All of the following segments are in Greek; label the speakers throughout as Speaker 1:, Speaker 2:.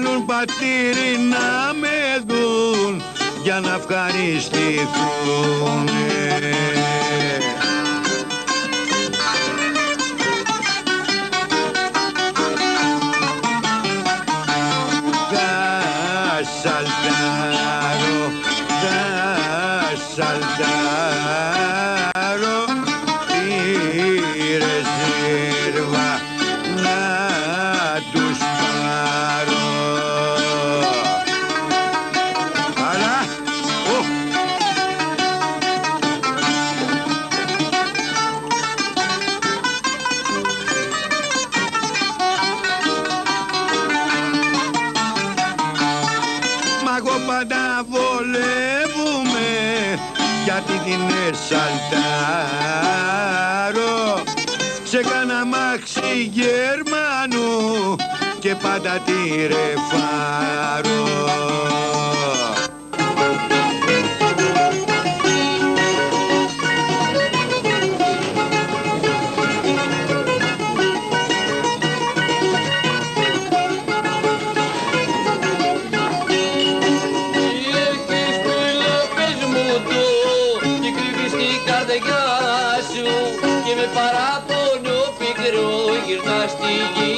Speaker 1: Θέλουν πατήρι να με δουν για να ευχαριστηθούν σαλτάρω σε κάνα μάξι Γερμανού και πάντα τη ρεφάρω
Speaker 2: παράπονο πικρό γυρνά στη γη.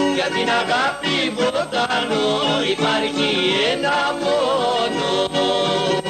Speaker 2: Για την αγάπη βοτανό υπάρχει ένα μόνο